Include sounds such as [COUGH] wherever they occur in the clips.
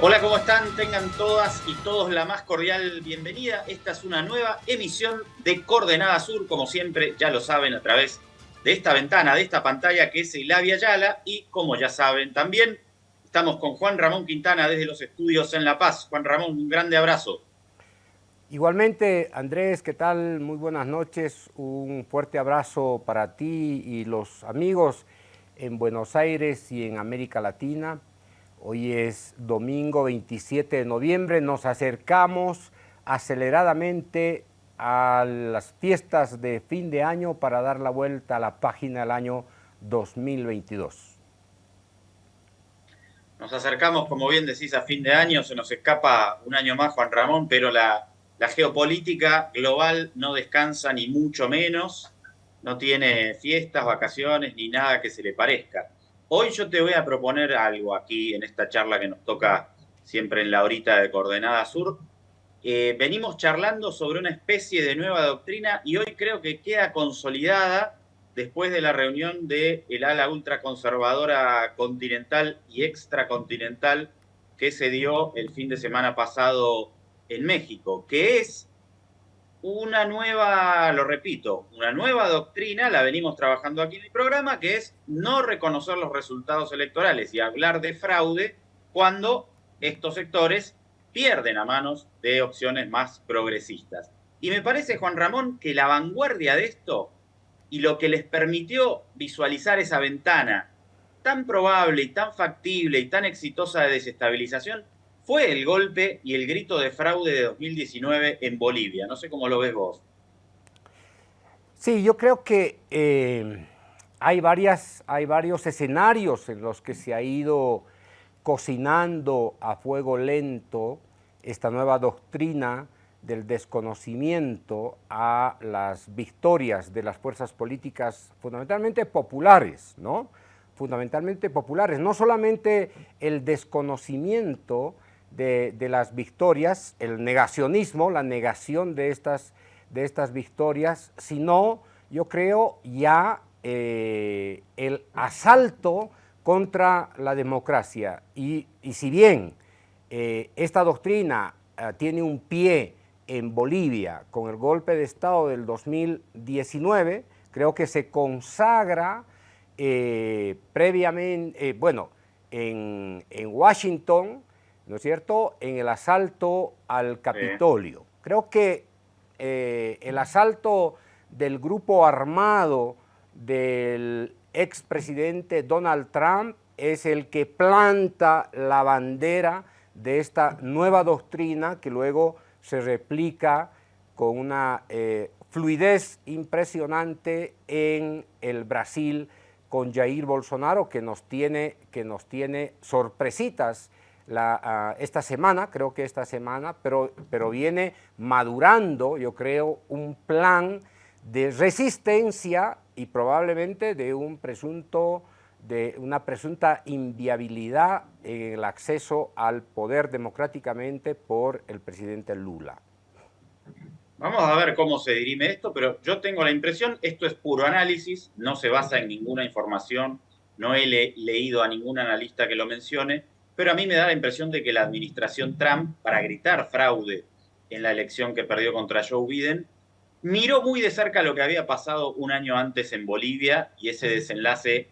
Hola, ¿cómo están? Tengan todas y todos la más cordial bienvenida. Esta es una nueva emisión de Coordenada Sur, como siempre, ya lo saben, a través de esta ventana, de esta pantalla que es Ilavia Yala. Y como ya saben también, estamos con Juan Ramón Quintana desde los estudios en La Paz. Juan Ramón, un grande abrazo. Igualmente, Andrés, ¿qué tal? Muy buenas noches. Un fuerte abrazo para ti y los amigos en Buenos Aires y en América Latina. Hoy es domingo 27 de noviembre, nos acercamos aceleradamente a las fiestas de fin de año para dar la vuelta a la página del año 2022. Nos acercamos, como bien decís, a fin de año, se nos escapa un año más, Juan Ramón, pero la, geopolítica global no descansa ni mucho menos, no tiene fiestas, vacaciones, ni nada que se le parezca. Hoy yo te voy a proponer algo aquí en esta charla que nos toca siempre en la horita de Coordenada Sur. Eh, venimos charlando sobre una especie de nueva doctrina y hoy creo que queda consolidada después de la reunión el ala ultraconservadora continental y extracontinental que se dio el fin de semana pasado en México, que es una nueva, lo repito, una nueva doctrina, la venimos trabajando aquí en el programa, que es no reconocer los resultados electorales y hablar de fraude cuando estos sectores pierden a manos de opciones más progresistas. Y me parece, Juan Ramón, que la vanguardia de esto y lo que les permitió visualizar esa ventana tan probable y tan factible y tan exitosa de desestabilización fue el golpe y el grito de fraude de 2019 en Bolivia. No sé cómo lo ves vos. Sí, yo creo que eh, hay, varias, hay varios escenarios en los que se ha ido cocinando a fuego lento esta nueva doctrina del desconocimiento a las victorias de las fuerzas políticas fundamentalmente populares, ¿no? Fundamentalmente populares, no solamente el desconocimiento de, las victorias, el negacionismo, la negación de estas, de estas victorias, sino, yo creo, ya eh, el asalto contra la democracia. Y, si bien eh, esta doctrina eh, tiene un pie en Bolivia con el golpe de Estado del 2019, creo que se consagra previamente, bueno, en, en Washington, ¿no es cierto?, en el asalto al Capitolio. Creo que eh, el asalto del grupo armado del expresidente Donald Trump es el que planta la bandera de esta nueva doctrina que luego se replica con una eh, fluidez impresionante en el Brasil con Jair Bolsonaro que nos tiene, que nos tiene sorpresitas Ah, esta semana, creo que esta semana, pero, pero viene madurando, yo creo, un plan de resistencia y probablemente de un presunto de una presunta inviabilidad en el acceso al poder democráticamente por el presidente Lula. Vamos a ver cómo se dirime esto, pero yo tengo la impresión, esto es puro análisis, no se basa en ninguna información, no he leído a ningún analista que lo mencione, pero a mí me da la impresión de que la administración Trump, para gritar fraude en la elección que perdió contra Joe Biden, miró muy de cerca lo que había pasado un año antes en Bolivia y ese desenlace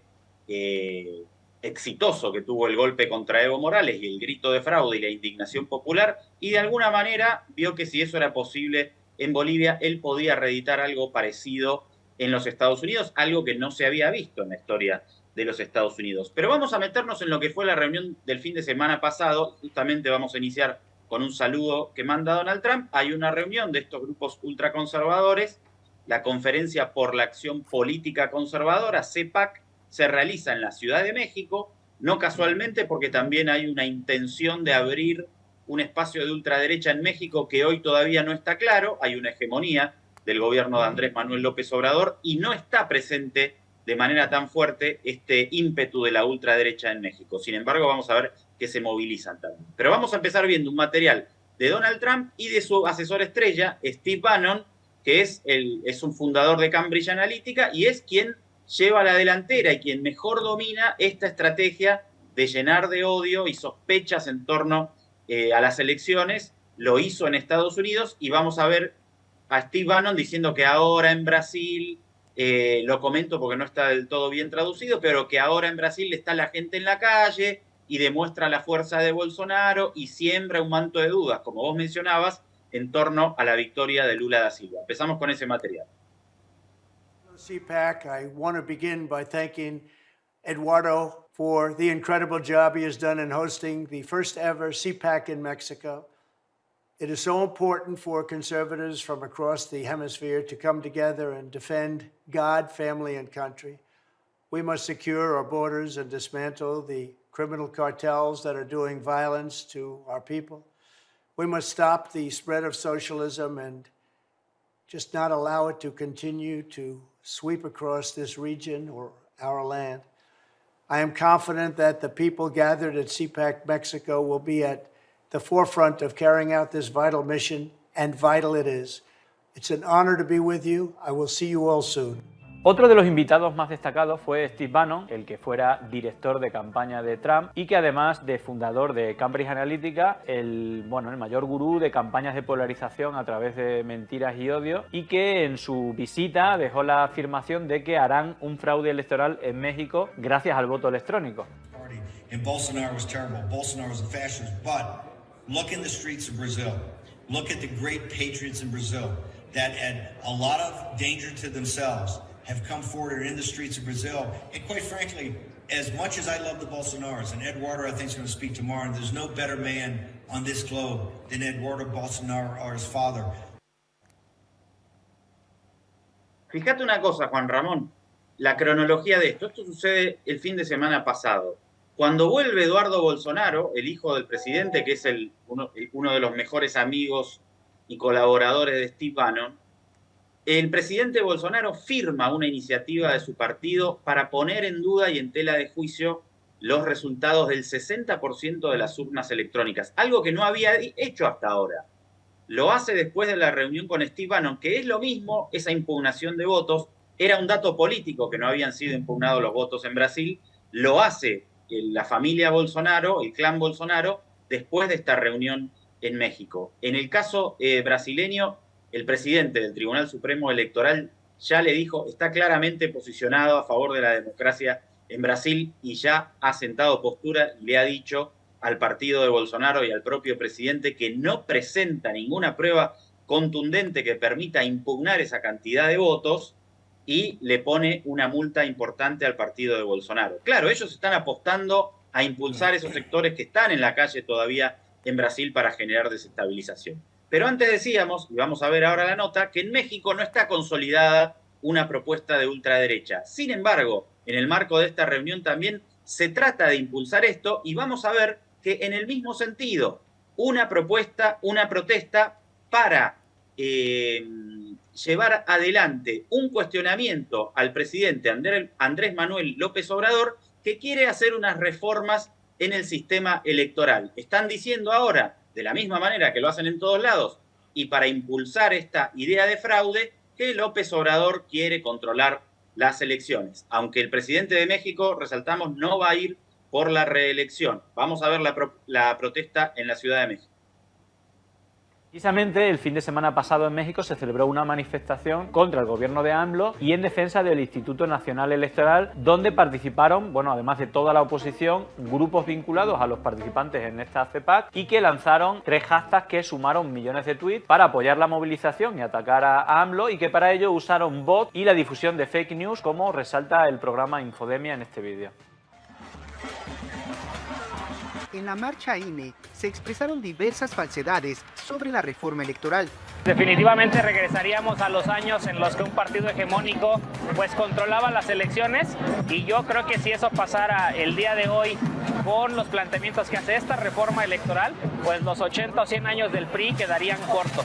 eh, exitoso que tuvo el golpe contra Evo Morales y el grito de fraude y la indignación popular, y de alguna manera vio que si eso era posible en Bolivia, él podía reeditar algo parecido en los Estados Unidos, algo que no se había visto en la historia de los Estados Unidos. Pero vamos a meternos en lo que fue la reunión del fin de semana pasado. Justamente vamos a iniciar con un saludo que manda Donald Trump. Hay una reunión de estos grupos ultraconservadores. La Conferencia por la Acción Política Conservadora, CEPAC, se realiza en la Ciudad de México, no casualmente porque también hay una intención de abrir un espacio de ultraderecha en México que hoy todavía no está claro. Hay una hegemonía del gobierno de Andrés Manuel López Obrador y no está presente de manera tan fuerte este ímpetu de la ultraderecha en México. Sin embargo, vamos a ver que se movilizan también. Pero vamos a empezar viendo un material de Donald Trump y de su asesor estrella, Steve Bannon, que es, el, es un fundador de Cambridge Analytica y es quien lleva la delantera y quien mejor domina esta estrategia de llenar de odio y sospechas en torno eh, a las elecciones, lo hizo en Estados Unidos y vamos a ver a Steve Bannon diciendo que ahora en Brasil, eh, lo comento porque no está del todo bien traducido, pero que ahora en Brasil está la gente en la calle y demuestra la fuerza de Bolsonaro y siembra un manto de dudas, como vos mencionabas, en torno a la victoria de Lula da Silva. Empezamos con ese material. CPAC, I want to begin by thanking Eduardo for the incredible job he has done in hosting the first ever CPAC in Mexico. It is so important for conservatives from across the hemisphere to come together and defend God, family, and country. We must secure our borders and dismantle the criminal cartels that are doing violence to our people. We must stop the spread of socialism and just not allow it to continue to sweep across this region or our land. I am confident that the people gathered at CPAC Mexico will be at the forefront of carrying out this vital mission, and vital it is. It's an honor to be with you. I will see you all soon. Otro de los invitados más destacados fue Steve Bannon, el que fuera director de campaña de Trump y que además de fundador de Cambridge Analytica, el, bueno, el mayor gurú de campañas de polarización a través de mentiras y odio y que en su visita dejó la afirmación de que harán un fraude electoral en México gracias al voto electrónico. Bolsonaro was terrible. Bolsonaro was a fascist. But look in the streets of Brazil. Look at the great patriots in Brazil that had a lot of danger to themselves have come forward in the streets of Brazil. And quite frankly, as much as I love the Bolsonaros, and Eduardo I think is going to speak tomorrow, and there's no better man on this globe than Eduardo Bolsonaro or his father. Fíjate una cosa, Juan Ramón, la cronología de esto. Esto sucede el fin de semana pasado. Cuando vuelve Eduardo Bolsonaro, el hijo del presidente, que es el, uno, uno de los mejores amigos y colaboradores de Steve Bannon, el presidente Bolsonaro firma una iniciativa de su partido para poner en duda y en tela de juicio los resultados del 60% de las urnas electrónicas, algo que no había hecho hasta ahora. Lo hace después de la reunión con Steve Bannon, que es lo mismo, esa impugnación de votos, era un dato político que no habían sido impugnados los votos en Brasil, lo hace la familia Bolsonaro, el clan Bolsonaro, después de esta reunión en México. En el caso eh, brasileño, el presidente del Tribunal Supremo Electoral ya le dijo, está claramente posicionado a favor de la democracia en Brasil y ya ha sentado postura y le ha dicho al partido de Bolsonaro y al propio presidente que no presenta ninguna prueba contundente que permita impugnar esa cantidad de votos y le pone una multa importante al partido de Bolsonaro. Claro, ellos están apostando a impulsar esos sectores que están en la calle todavía en Brasil para generar desestabilización. Pero antes decíamos, y vamos a ver ahora la nota, que en México no está consolidada una propuesta de ultraderecha. Sin embargo, en el marco de esta reunión también se trata de impulsar esto y vamos a ver que en el mismo sentido, una propuesta, una protesta para eh, llevar adelante un cuestionamiento al presidente Andrés Manuel López Obrador que quiere hacer unas reformas en el sistema electoral. Están diciendo ahora de la misma manera que lo hacen en todos lados, y para impulsar esta idea de fraude, que López Obrador quiere controlar las elecciones. Aunque el presidente de México, resaltamos, no va a ir por la reelección. Vamos a ver la, la protesta en la Ciudad de México. Precisamente el fin de semana pasado en México se celebró una manifestación contra el gobierno de AMLO y en defensa del Instituto Nacional Electoral, donde participaron, bueno, además de toda la oposición, grupos vinculados a los participantes en esta CEPAC y que lanzaron tres hashtags que sumaron millones de tweets para apoyar la movilización y atacar a AMLO y que para ello usaron bot y la difusión de fake news, como resalta el programa Infodemia en este vídeo. En la marcha INE se expresaron diversas falsedades sobre la reforma electoral. Definitivamente regresaríamos a los años en los que un partido hegemónico pues controlaba las elecciones y yo creo que si eso pasara el día de hoy con los planteamientos que hace esta reforma electoral, pues los 80 o 100 años del PRI quedarían cortos.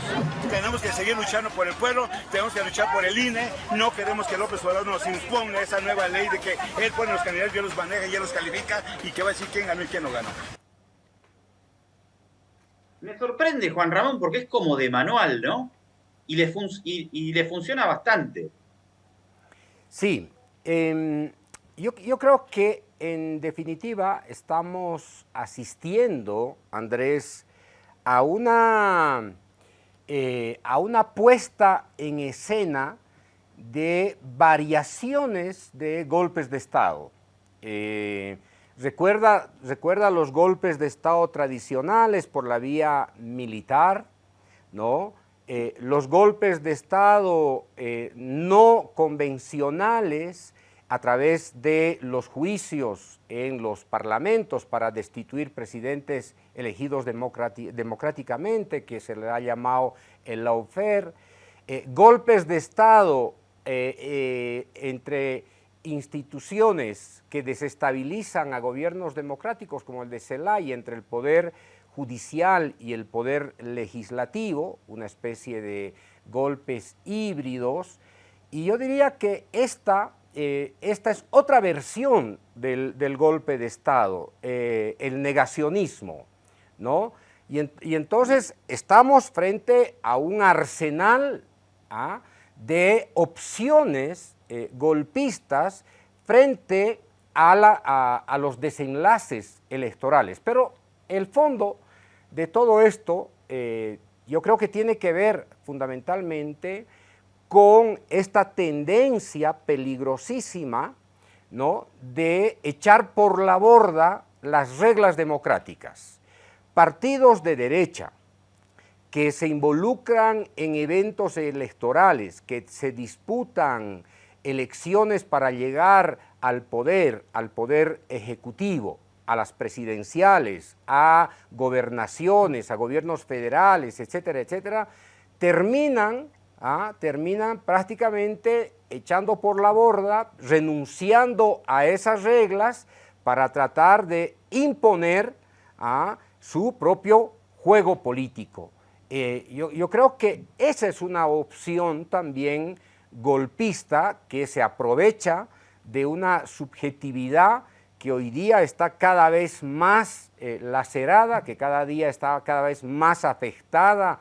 Tenemos que seguir luchando por el pueblo, tenemos que luchar por el INE, no queremos que López Obrador nos imponga esa nueva ley de que él pone los candidatos, yo los maneja y él los califica y que va a decir quién ganó y quién no ganó. Me sorprende, Juan Ramón, porque es como de manual, ¿no? Y le, y, le funciona bastante. Sí, em, yo, yo, creo que en definitiva estamos asistiendo, Andrés, a una, eh, a una puesta en escena de variaciones de golpes de Estado. Eh, recuerda, recuerda los golpes de Estado tradicionales por la vía militar, ¿no? Eh, los golpes de Estado eh, no convencionales a través de los juicios en los parlamentos para destituir presidentes elegidos democráticamente, que se le ha llamado el lawfare, eh, golpes de Estado entre instituciones que desestabilizan a gobiernos democráticos como el de Celay entre el poder judicial y el poder legislativo, una especie de golpes híbridos, y yo diría que esta, eh, esta es otra versión del, golpe de Estado, eh, el negacionismo, ¿no? Y, entonces estamos frente a un arsenal ¿ah? de opciones eh, golpistas frente a, los desenlaces electorales. Pero el fondo de todo esto eh, yo creo que tiene que ver fundamentalmente con esta tendencia peligrosísima ¿no? de echar por la borda las reglas democráticas. Partidos de derecha que se involucran en eventos electorales, que se disputan elecciones para llegar al poder, al poder ejecutivo, a las presidenciales, a gobernaciones, a gobiernos federales, etcétera, etcétera, terminan, ¿ah? terminan prácticamente echando por la borda, renunciando a esas reglas para tratar de imponer ¿ah? su propio juego político. Eh, yo, yo creo que esa es una opción también golpista que se aprovecha de una subjetividad que hoy día está cada vez más eh, lacerada, que cada día está cada vez más afectada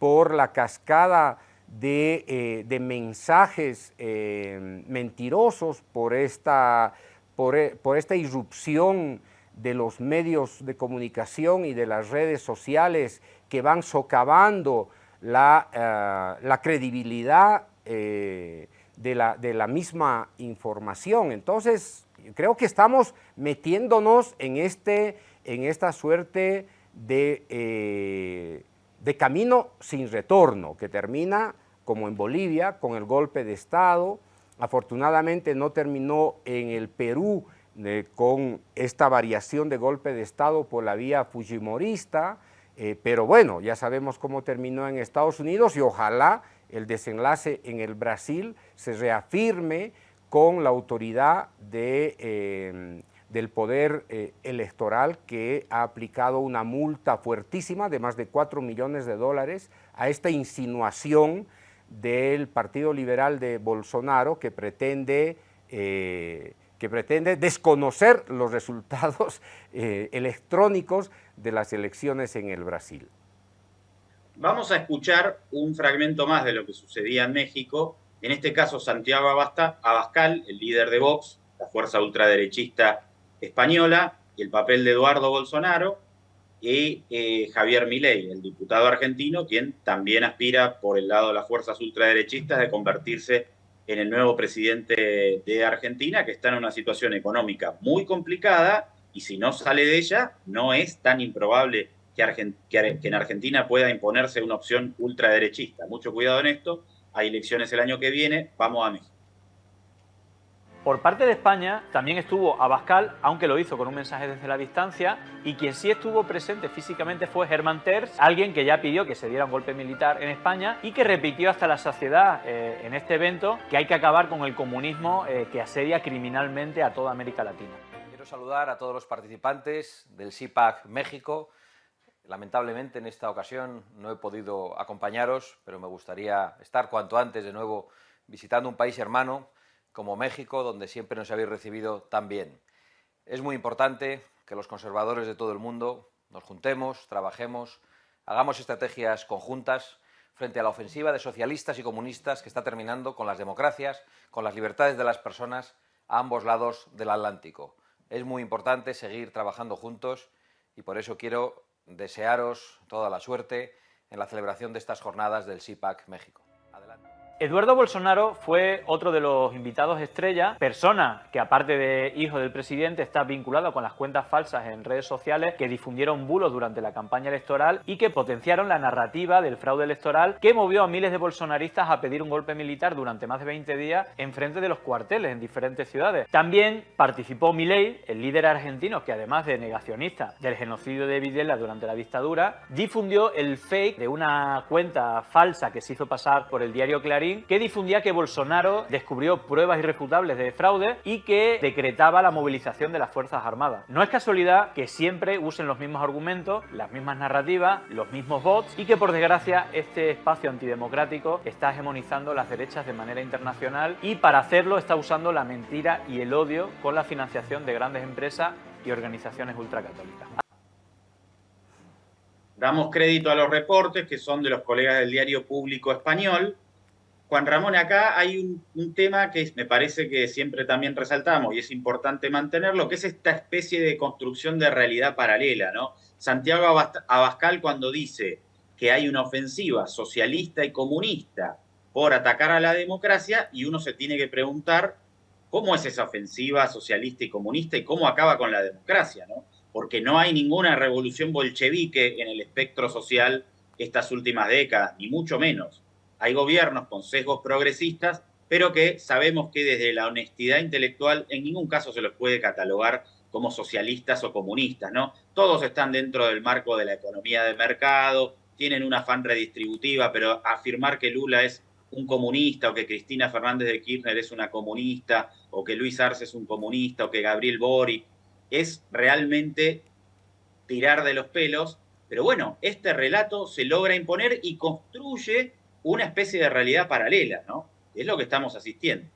por la cascada de, eh, mensajes eh, mentirosos, por esta, por, esta irrupción de los medios de comunicación y de las redes sociales que van socavando la, la credibilidad de la, de la misma información. Entonces, creo que estamos metiéndonos en, este, en esta suerte de, eh, de camino sin retorno, que termina, como en Bolivia, con el golpe de Estado. Afortunadamente no terminó en el Perú eh, con esta variación de golpe de Estado por la vía fujimorista, eh, pero bueno, ya sabemos cómo terminó en Estados Unidos y ojalá el desenlace en el Brasil se reafirme con la autoridad eh, del poder eh, electoral que ha aplicado una multa fuertísima de más de 4 millones de dólares a esta insinuación del Partido Liberal de Bolsonaro que pretende, eh, que pretende desconocer los resultados electrónicos de las elecciones en el Brasil. Vamos a escuchar un fragmento más de lo que sucedía en México. En este caso Santiago Abascal, el líder de Vox, la fuerza ultraderechista española, y el papel de Eduardo Bolsonaro, y eh, Javier Milei, el diputado argentino, quien también aspira por el lado de las fuerzas ultraderechistas de convertirse en el nuevo presidente de Argentina, que está en una situación económica muy complicada y si no sale de ella, no es tan improbable que, que en Argentina pueda imponerse una opción ultraderechista. Mucho cuidado en esto hay elecciones el año que viene, vamos a México. Por parte de España también estuvo Abascal, aunque lo hizo con un mensaje desde la distancia, y quien sí estuvo presente físicamente fue Germán Terz, alguien que ya pidió que se diera un golpe militar en España y que repitió hasta la saciedad eh, en este evento que hay que acabar con el comunismo eh, que asedia criminalmente a toda América Latina. Quiero saludar a todos los participantes del CIPAC México, Lamentablemente en esta ocasión no he podido acompañaros, pero me gustaría estar cuanto antes de nuevo visitando un país hermano como México, donde siempre nos habéis recibido tan bien. Es muy importante que los conservadores de todo el mundo nos juntemos, trabajemos, hagamos estrategias conjuntas frente a la ofensiva de socialistas y comunistas que está terminando con las democracias, con las libertades de las personas a ambos lados del Atlántico. Es muy importante seguir trabajando juntos y por eso quiero desearos toda la suerte en la celebración de estas jornadas del SIPAC México. Eduardo Bolsonaro fue otro de los invitados estrella, persona que aparte de hijo del presidente está vinculado con las cuentas falsas en redes sociales que difundieron bulos durante la campaña electoral y que potenciaron la narrativa del fraude electoral que movió a miles de bolsonaristas a pedir un golpe militar durante más de 20 días en frente de los cuarteles en diferentes ciudades. También participó Milei, el líder argentino que además de negacionista del genocidio de Videla durante la dictadura, difundió el fake de una cuenta falsa que se hizo pasar por el diario Clarín que difundía que Bolsonaro descubrió pruebas irrefutables de fraude y que decretaba la movilización de las Fuerzas Armadas. No es casualidad que siempre usen los mismos argumentos, las mismas narrativas, los mismos bots y que por desgracia este espacio antidemocrático está hegemonizando las derechas de manera internacional y para hacerlo está usando la mentira y el odio con la financiación de grandes empresas y organizaciones ultracatólicas. Damos crédito a los reportes que son de los colegas del diario público español, Juan Ramón, acá hay un, tema que me parece que siempre también resaltamos y es importante mantenerlo, que es esta especie de construcción de realidad paralela, ¿no? Santiago Abascal cuando dice que hay una ofensiva socialista y comunista por atacar a la democracia y uno se tiene que preguntar cómo es esa ofensiva socialista y comunista y cómo acaba con la democracia, ¿no? Porque no hay ninguna revolución bolchevique en el espectro social estas últimas décadas, ni mucho menos hay gobiernos con sesgos progresistas, pero que sabemos que desde la honestidad intelectual en ningún caso se los puede catalogar como socialistas o comunistas, ¿no? Todos están dentro del marco de la economía de mercado, tienen una afán redistributiva, pero afirmar que Lula es un comunista o que Cristina Fernández de Kirchner es una comunista o que Luis Arce es un comunista o que Gabriel Bori es realmente tirar de los pelos, pero bueno, este relato se logra imponer y construye una especie de realidad paralela, ¿no? Es lo que estamos asistiendo.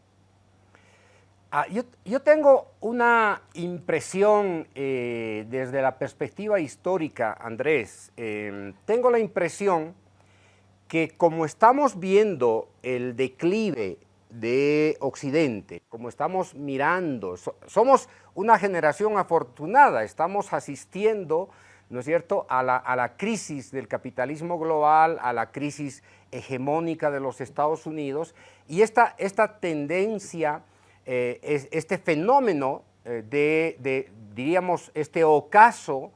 Ah, yo, tengo una impresión eh, desde la perspectiva histórica, Andrés. Em, tengo la impresión que como estamos viendo el declive de Occidente, como estamos mirando, somos una generación afortunada, estamos asistiendo ¿no es cierto?, a la, crisis del capitalismo global, a la crisis hegemónica de los Estados Unidos, y esta, esta tendencia, eh, este fenómeno eh, de, diríamos, este ocaso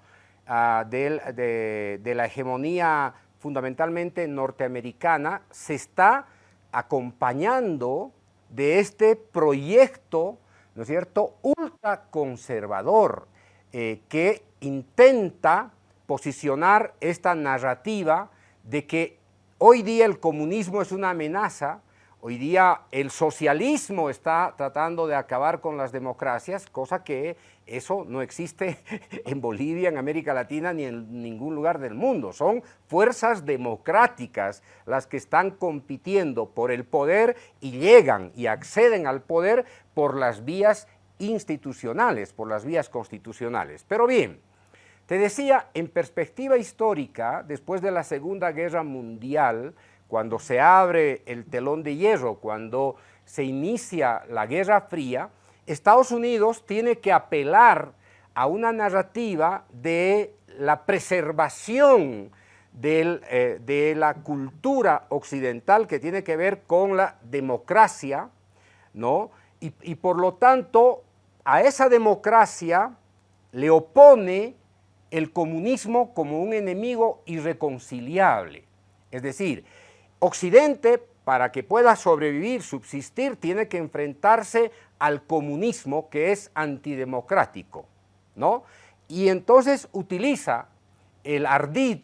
ah, de, de la hegemonía fundamentalmente norteamericana, se está acompañando de este proyecto, ¿no es cierto?, ultraconservador, eh, que intenta posicionar esta narrativa de que hoy día el comunismo es una amenaza, hoy día el socialismo está tratando de acabar con las democracias, cosa que eso no existe [LAUGHS] en Bolivia, en América Latina, ni en ningún lugar del mundo. Son fuerzas democráticas las que están compitiendo por el poder y llegan y acceden al poder por las vías institucionales, por las vías constitucionales. Pero bien, te decía, en perspectiva histórica, después de la Segunda Guerra Mundial, cuando se abre el telón de hierro, cuando se inicia la Guerra Fría, Estados Unidos tiene que apelar a una narrativa de la preservación eh, de la cultura occidental que tiene que ver con la democracia, ¿no? y por lo tanto a esa democracia le opone el comunismo como un enemigo irreconciliable. Es decir, Occidente, para que pueda sobrevivir, subsistir, tiene que enfrentarse al comunismo que es antidemocrático, ¿no? Y entonces utiliza el ardid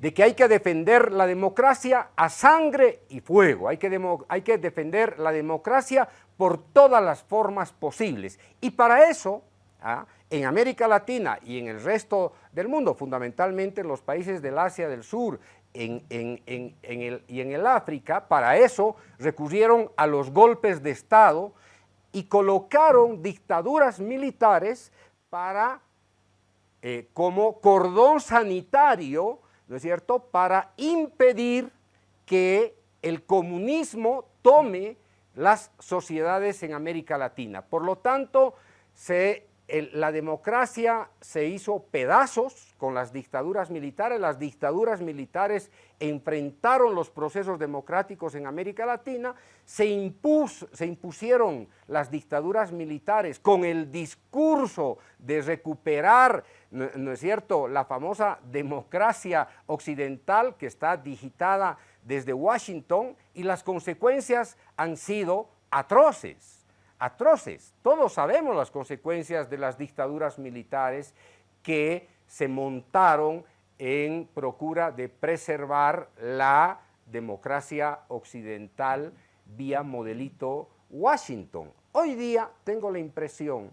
de que hay que defender la democracia a sangre y fuego, hay que, hay que defender la democracia por todas las formas posibles. Y para eso, ¿ah? En América Latina y en el resto del mundo, fundamentalmente en los países del Asia del Sur en, el, y en el África, para eso recurrieron a los golpes de Estado y colocaron dictaduras militares para, eh, como cordón sanitario, ¿no es cierto?, para impedir que el comunismo tome las sociedades en América Latina. Por lo tanto, se la democracia se hizo pedazos con las dictaduras militares, las dictaduras militares enfrentaron los procesos democráticos en América Latina, se, impusieron las dictaduras militares con el discurso de recuperar, ¿no es cierto?, la famosa democracia occidental que está digitada desde Washington y las consecuencias han sido atroces atroces. Todos sabemos las consecuencias de las dictaduras militares que se montaron en procura de preservar la democracia occidental vía modelito Washington. Hoy día tengo la impresión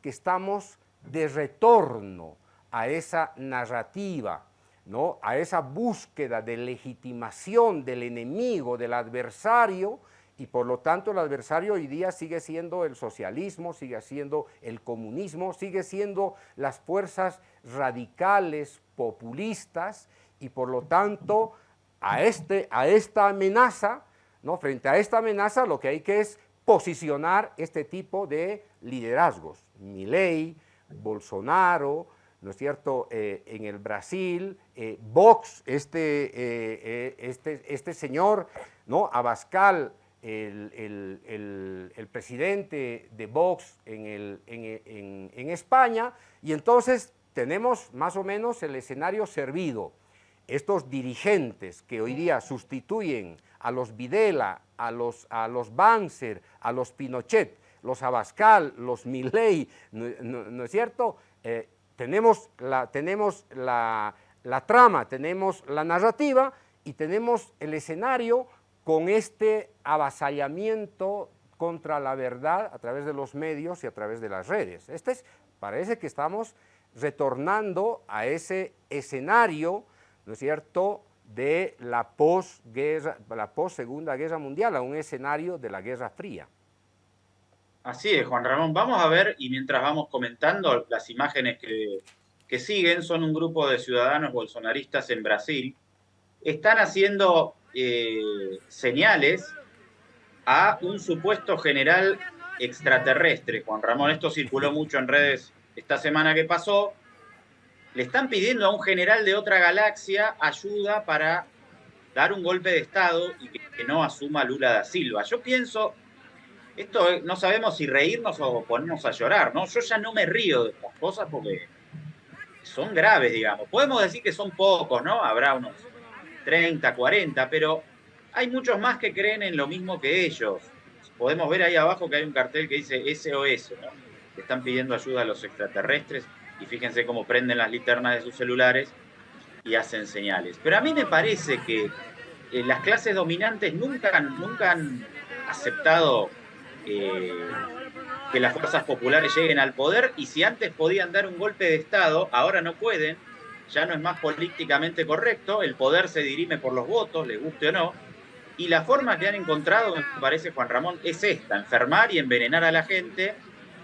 que estamos de retorno a esa narrativa, ¿no? a esa búsqueda de legitimación del enemigo, del adversario, y por lo tanto el adversario hoy día sigue siendo el socialismo, sigue siendo el comunismo, sigue siendo las fuerzas radicales, populistas, y por lo tanto a, este, a esta amenaza, ¿no? frente a esta amenaza lo que hay que es posicionar este tipo de liderazgos. Milei, Bolsonaro, ¿no es cierto?, eh, en el Brasil, eh, Vox, este, eh, este, este señor, ¿no?, Abascal, el, presidente de Vox en, España y entonces tenemos más o menos el escenario servido. Estos dirigentes que hoy día sustituyen a los Videla, a los, a los Banzer, a los Pinochet, los Abascal, los Milley, ¿no, es cierto? Eh, tenemos, la, tenemos la, la trama, tenemos la narrativa y tenemos el escenario con este avasallamiento contra la verdad a través de los medios y a través de las redes. Este es, parece que estamos retornando a ese escenario, ¿no es cierto?, de la posguerra, la post-segunda guerra mundial, a un escenario de la Guerra Fría. Así es, Juan Ramón. Vamos a ver, y mientras vamos comentando, las imágenes que, que siguen son un grupo de ciudadanos bolsonaristas en Brasil. Están haciendo eh, señales a un supuesto general extraterrestre. Juan Ramón, esto circuló mucho en redes esta semana que pasó. Le están pidiendo a un general de otra galaxia ayuda para dar un golpe de Estado y que, que no asuma Lula da Silva. Yo pienso, esto no sabemos si reírnos o ponernos a llorar, ¿no? Yo ya no me río de estas cosas porque son graves, digamos. Podemos decir que son pocos, ¿no? Habrá unos 30, 40, pero hay muchos más que creen en lo mismo que ellos. Podemos ver ahí abajo que hay un cartel que dice SOS, ¿no? que están pidiendo ayuda a los extraterrestres y fíjense cómo prenden las linternas de sus celulares y hacen señales. Pero a mí me parece que eh, las clases dominantes nunca, nunca han aceptado eh, que las fuerzas populares lleguen al poder y si antes podían dar un golpe de Estado, ahora no pueden ya no es más políticamente correcto, el poder se dirime por los votos, le guste o no, y la forma que han encontrado, me parece Juan Ramón, es esta, enfermar y envenenar a la gente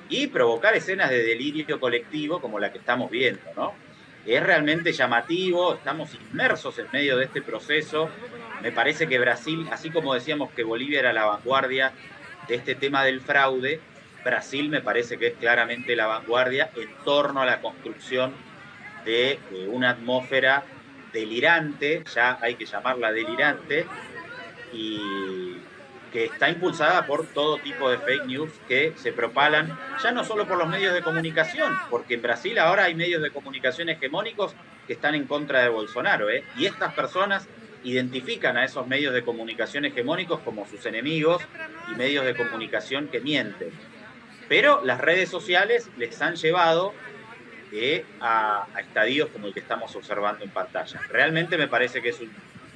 y provocar escenas de delirio colectivo como la que estamos viendo, ¿no? Es realmente llamativo, estamos inmersos en medio de este proceso. Me parece que Brasil, así como decíamos que Bolivia era la vanguardia de este tema del fraude, Brasil me parece que es claramente la vanguardia en torno a la construcción de una atmósfera delirante, ya hay que llamarla delirante, y que está impulsada por todo tipo de fake news que se propalan, ya no solo por los medios de comunicación, porque en Brasil ahora hay medios de comunicación hegemónicos que están en contra de Bolsonaro, ¿eh? y estas personas identifican a esos medios de comunicación hegemónicos como sus enemigos y medios de comunicación que mienten. Pero las redes sociales les han llevado a, estadios como el que estamos observando en pantalla. Realmente me parece que es un,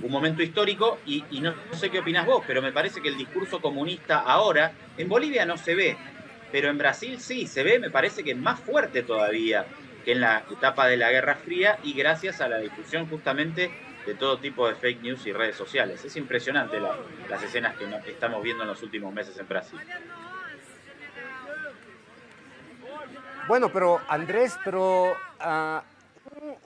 momento histórico y, no, sé qué opinas vos, pero me parece que el discurso comunista ahora, en Bolivia no se ve, pero en Brasil sí, se ve, me parece que más fuerte todavía que en la etapa de la Guerra Fría y gracias a la difusión justamente de todo tipo de fake news y redes sociales. Es impresionante las escenas que estamos viendo en los últimos meses en Brasil. Bueno, pero Andrés, pero ah,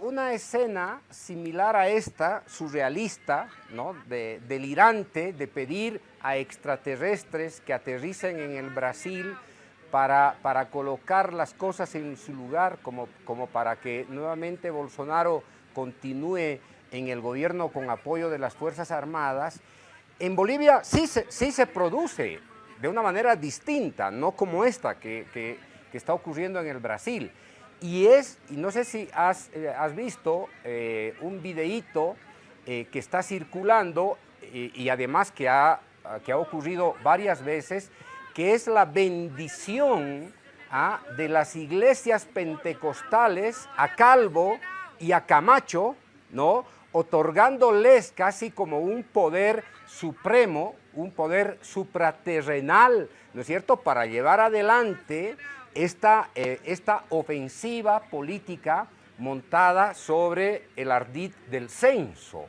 una escena similar a esta, surrealista, ¿no? de, delirante, de pedir a extraterrestres que aterricen en el Brasil para, para colocar las cosas en su lugar, como, como para que nuevamente Bolsonaro continúe en el gobierno con apoyo de las Fuerzas Armadas, en Bolivia sí se, sí se produce de una manera distinta, no como esta que, que, está ocurriendo en el Brasil. Y es, y no sé si has, eh, visto eh, un videíto eh, que está circulando y además que ha, que ha ocurrido varias veces, que es la bendición ¿ah? de las iglesias pentecostales a Calvo y a Camacho, ¿no? otorgándoles casi como un poder supremo, un poder supraterrenal, ¿no es cierto?, para llevar adelante esta, eh, esta ofensiva política montada sobre el ardid del censo.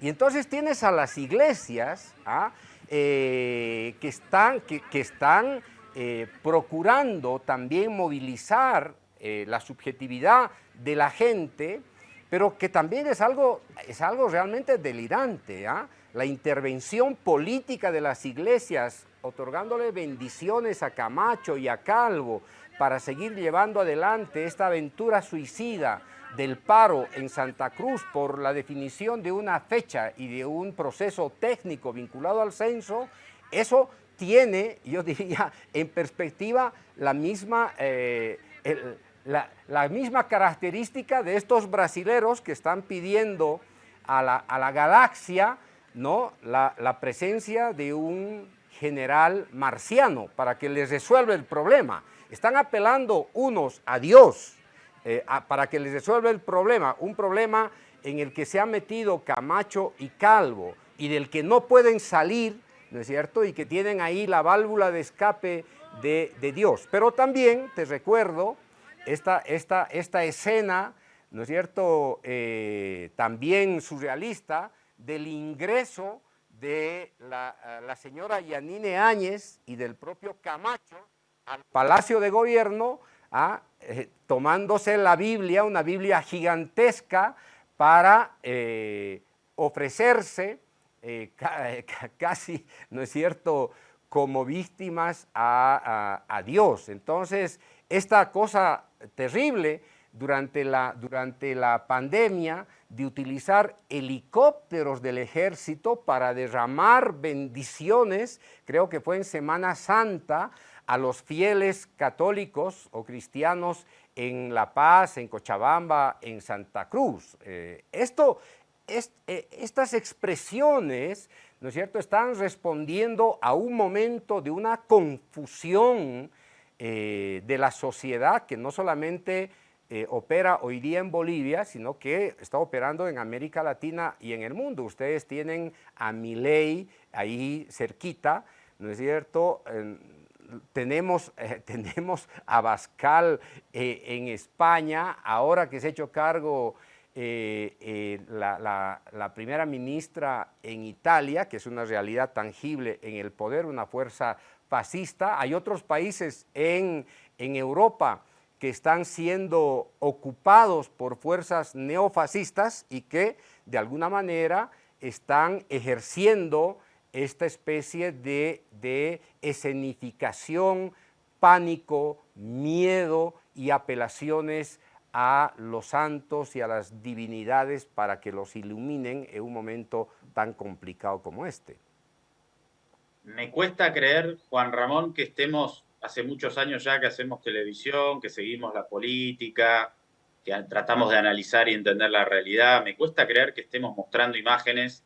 Y entonces tienes a las iglesias ¿ah? eh, que están, que, están eh, procurando también movilizar la subjetividad de la gente pero que también es algo, es algo realmente delirante. ¿ah? La intervención política de las iglesias, otorgándole bendiciones a Camacho y a Calvo para seguir llevando adelante esta aventura suicida del paro en Santa Cruz por la definición de una fecha y de un proceso técnico vinculado al censo, eso tiene, yo [LAUGHS] diría, en perspectiva la misma... Eh, la, misma característica de estos brasileros que están pidiendo a la, galaxia ¿no? La, presencia de un general marciano para que les resuelva el problema. Están apelando unos a Dios eh, para que les resuelva el problema, un problema en el que se han metido Camacho y Calvo y del que no pueden salir, ¿no es cierto? Y que tienen ahí la válvula de escape de, Dios. Pero también, te recuerdo, esta, escena, ¿no es cierto?, eh, también surrealista, del ingreso de la, eh, señora Yanine Áñez y del propio Camacho al Palacio de Gobierno, ¿ah? eh, tomándose la Biblia, una Biblia gigantesca, para ofrecerse casi, ¿no es cierto?, como víctimas a, a Dios. Entonces, esta cosa terrible durante la, durante la pandemia de utilizar helicópteros del ejército para derramar bendiciones, creo que fue en Semana Santa, a los fieles católicos o cristianos en La Paz, en Cochabamba, en Santa Cruz. Eh, esto, eh, estas expresiones, ¿no es cierto?, están respondiendo a un momento de una confusión eh, de la sociedad que no solamente opera hoy día en Bolivia, sino que está operando en América Latina y en el mundo. Ustedes tienen a Milei ahí cerquita, ¿no es cierto? Tenemos, eh, [LAUGHS] tenemos a Bascal en España, ahora que se ha hecho cargo la, la, primera ministra en Italia, que es una realidad tangible en el poder, una fuerza fascista. Hay otros países en, Europa que están siendo ocupados por fuerzas neofascistas y que de alguna manera están ejerciendo esta especie de, escenificación, pánico, miedo y apelaciones a los santos y a las divinidades para que los iluminen en un momento tan complicado como este me cuesta creer, Juan Ramón, que estemos hace muchos años ya que hacemos televisión, que seguimos la política, que tratamos de analizar y entender la realidad. Me cuesta creer que estemos mostrando imágenes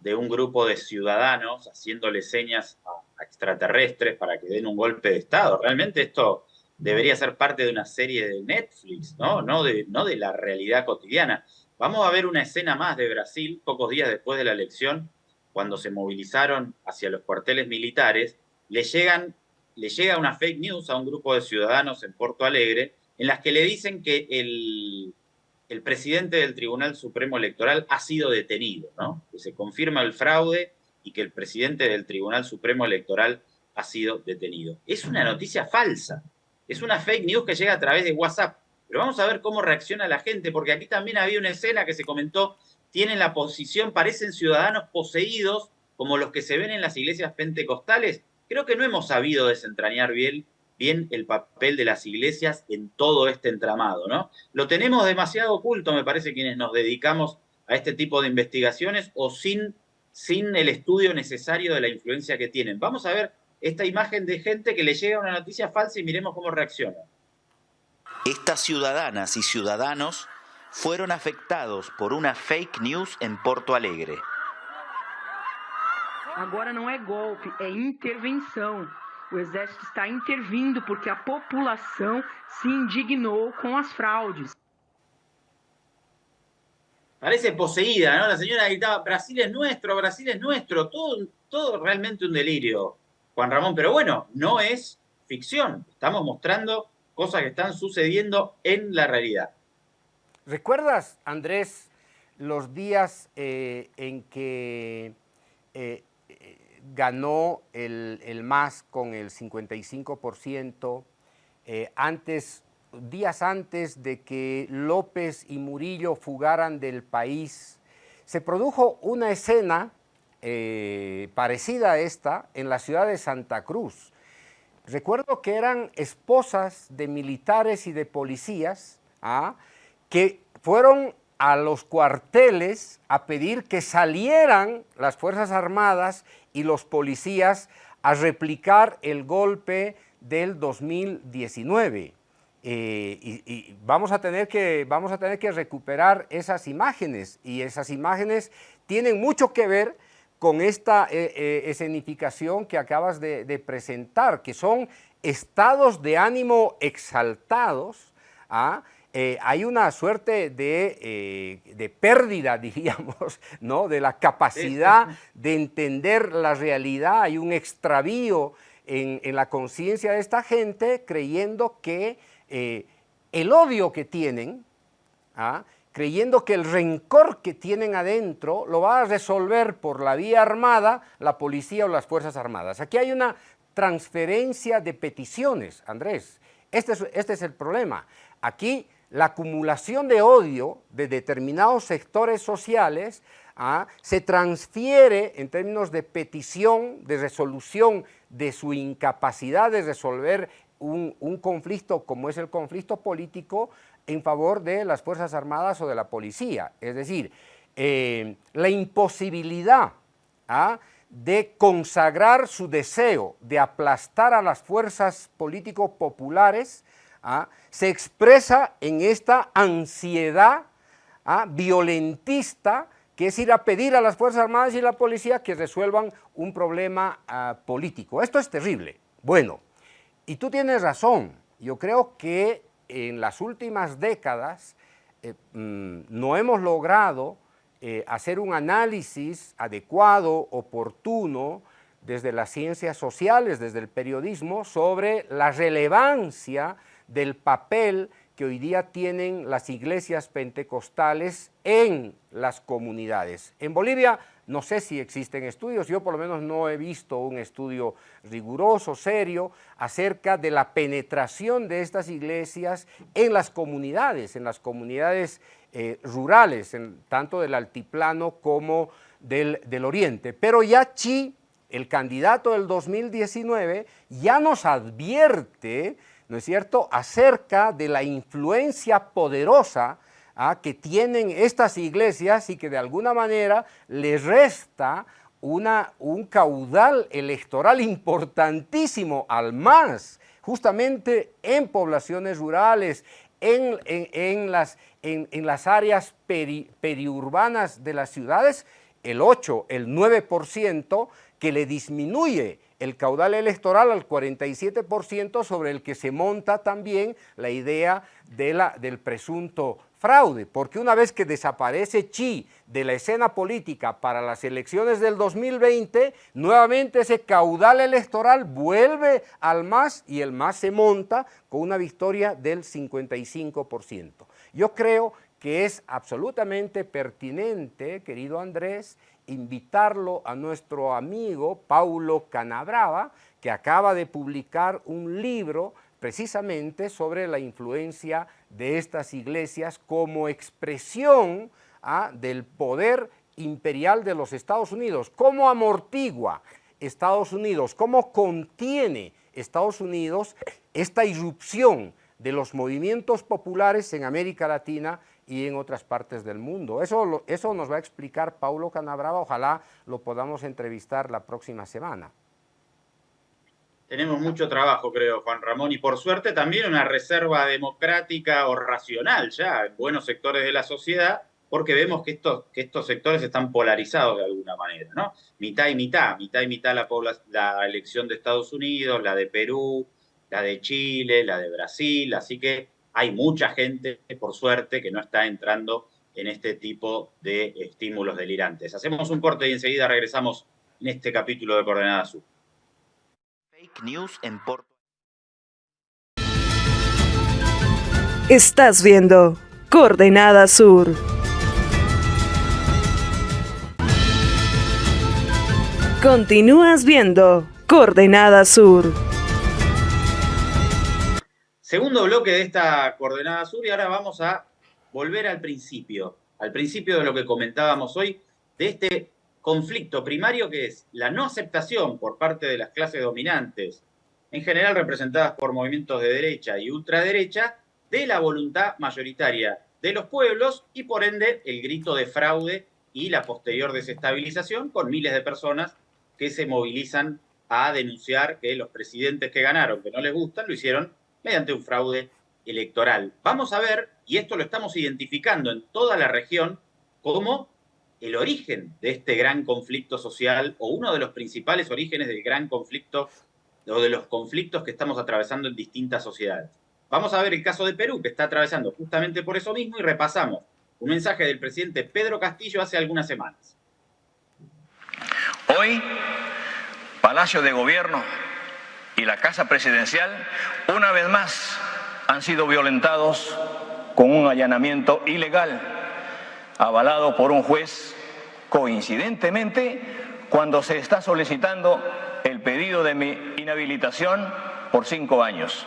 de un grupo de ciudadanos haciéndole señas a extraterrestres para que den un golpe de Estado. Realmente esto debería ser parte de una serie de Netflix, ¿no? No de, no de la realidad cotidiana. Vamos a ver una escena más de Brasil, pocos días después de la elección, cuando se movilizaron hacia los cuarteles militares, le, llegan, le llega una fake news a un grupo de ciudadanos en Porto Alegre en las que le dicen que el, el presidente del Tribunal Supremo Electoral ha sido detenido, ¿no? que se confirma el fraude y que el presidente del Tribunal Supremo Electoral ha sido detenido. Es una noticia falsa, es una fake news que llega a través de WhatsApp. Pero vamos a ver cómo reacciona la gente, porque aquí también había una escena que se comentó tienen la posición, parecen ciudadanos poseídos, como los que se ven en las iglesias pentecostales. Creo que no hemos sabido desentrañar bien, bien el papel de las iglesias en todo este entramado, ¿no? Lo tenemos demasiado oculto, me parece, quienes nos dedicamos a este tipo de investigaciones o sin, sin el estudio necesario de la influencia que tienen. Vamos a ver esta imagen de gente que le llega una noticia falsa y miremos cómo reacciona. Estas ciudadanas y ciudadanos fueron afectados por una fake news en Porto Alegre. Agora não é golpe, é intervenção. O exército está intervindo porque a população se indignou com as fraudes. Parece poseída, ¿no? La señora gritaba, Brasil es nuestro, Brasil es nuestro, todo, todo realmente un delirio, Juan Ramón. Pero bueno, no es ficción, estamos mostrando cosas que están sucediendo en la realidad. ¿Recuerdas, Andrés, los días eh, en que eh, ganó el, el, MAS con el 55%, eh, antes, días antes de que López y Murillo fugaran del país, se produjo una escena eh, parecida a esta en la ciudad de Santa Cruz. Recuerdo que eran esposas de militares y de policías ¿ah? que fueron a los cuarteles a pedir que salieran las Fuerzas Armadas y los policías a replicar el golpe del 2019. Eh, y, vamos, a tener que, vamos a tener que recuperar esas imágenes y esas imágenes tienen mucho que ver con esta eh, eh, escenificación que acabas de, presentar, que son estados de ánimo exaltados, ¿ah? Eh, hay una suerte de, eh, de, pérdida, [LAUGHS] diríamos, ¿no? de la capacidad de entender la realidad, hay un extravío en, en la conciencia de esta gente creyendo que eh, el odio que tienen, ¿ah? creyendo que el rencor que tienen adentro lo va a resolver por la vía armada la policía o las Fuerzas Armadas. Aquí hay una transferencia de peticiones, Andrés. Este es, este es el problema. Aquí la acumulación de odio de determinados sectores sociales ¿ah? se transfiere en términos de petición, de resolución de su incapacidad de resolver un, conflicto como es el conflicto político en favor de las Fuerzas Armadas o de la policía. Es decir, eh, la imposibilidad ¿ah? de consagrar su deseo de aplastar a las fuerzas políticos populares ¿ah? se expresa en esta ansiedad ¿ah? violentista que es ir a pedir a las Fuerzas Armadas y la policía que resuelvan un problema ah, político. Esto es terrible. Bueno, y tú tienes razón, yo creo que en las últimas décadas eh, mm, no hemos logrado eh, hacer un análisis adecuado, oportuno, desde las ciencias sociales, desde el periodismo, sobre la relevancia del papel que hoy día tienen las iglesias pentecostales en las comunidades. En Bolivia no sé si existen estudios, yo por lo menos no he visto un estudio riguroso, serio, acerca de la penetración de estas iglesias en las comunidades, en las comunidades eh, rurales, tanto del altiplano como del, del oriente. Pero ya Chi, el candidato del 2019, ya nos advierte ¿no es cierto?, acerca de la influencia poderosa ¿ah? que tienen estas iglesias y que de alguna manera les resta una, un caudal electoral importantísimo al más, justamente en poblaciones rurales, en, en, las, en las, áreas periurbanas de las ciudades, el 8, el 9% que le disminuye el caudal electoral al 47% sobre el que se monta también la idea de la, del presunto fraude, porque una vez que desaparece Chi de la escena política para las elecciones del 2020, nuevamente ese caudal electoral vuelve al MAS y el MAS se monta con una victoria del 55%. Yo creo que es absolutamente pertinente, querido Andrés, invitarlo a nuestro amigo Paulo Canabrava, que acaba de publicar un libro precisamente sobre la influencia de estas iglesias como expresión ¿ah? del poder imperial de los Estados Unidos, cómo amortigua Estados Unidos, cómo contiene Estados Unidos, esta irrupción de los movimientos populares en América Latina y en otras partes del mundo. Eso, eso nos va a explicar Paulo Canabrava, ojalá lo podamos entrevistar la próxima semana. Tenemos mucho trabajo, creo, Juan Ramón, y por suerte también una reserva democrática o racional ya en buenos sectores de la sociedad, porque vemos que estos, que estos sectores están polarizados de alguna manera, ¿no? Mitad y mitad, mitad y mitad la, la elección de Estados Unidos, la de Perú, la de Chile, la de Brasil, así que hay mucha gente, por suerte, que no está entrando en este tipo de estímulos delirantes. Hacemos un corte y enseguida regresamos en este capítulo de Coordenada Sur. Fake news en Porto. Estás viendo Coordenada Sur. Continúas viendo Coordenada Sur. Segundo bloque de esta coordenada sur y ahora vamos a volver al principio, al principio de lo que comentábamos hoy, de este conflicto primario que es la no aceptación por parte de las clases dominantes, en general representadas por movimientos de derecha y ultraderecha, de la voluntad mayoritaria de los pueblos y por ende el grito de fraude y la posterior desestabilización con miles de personas que se movilizan a denunciar que los presidentes que ganaron, que no les gustan, lo hicieron mediante un fraude electoral. Vamos a ver, y esto lo estamos identificando en toda la región, como el origen de este gran conflicto social o uno de los principales orígenes del gran conflicto o de los conflictos que estamos atravesando en distintas sociedades. Vamos a ver el caso de Perú, que está atravesando justamente por eso mismo, y repasamos un mensaje del presidente Pedro Castillo hace algunas semanas. Hoy, Palacio de Gobierno y la Casa Presidencial, una vez más, han sido violentados con un allanamiento ilegal, avalado por un juez, coincidentemente, cuando se está solicitando el pedido de mi inhabilitación por cinco años,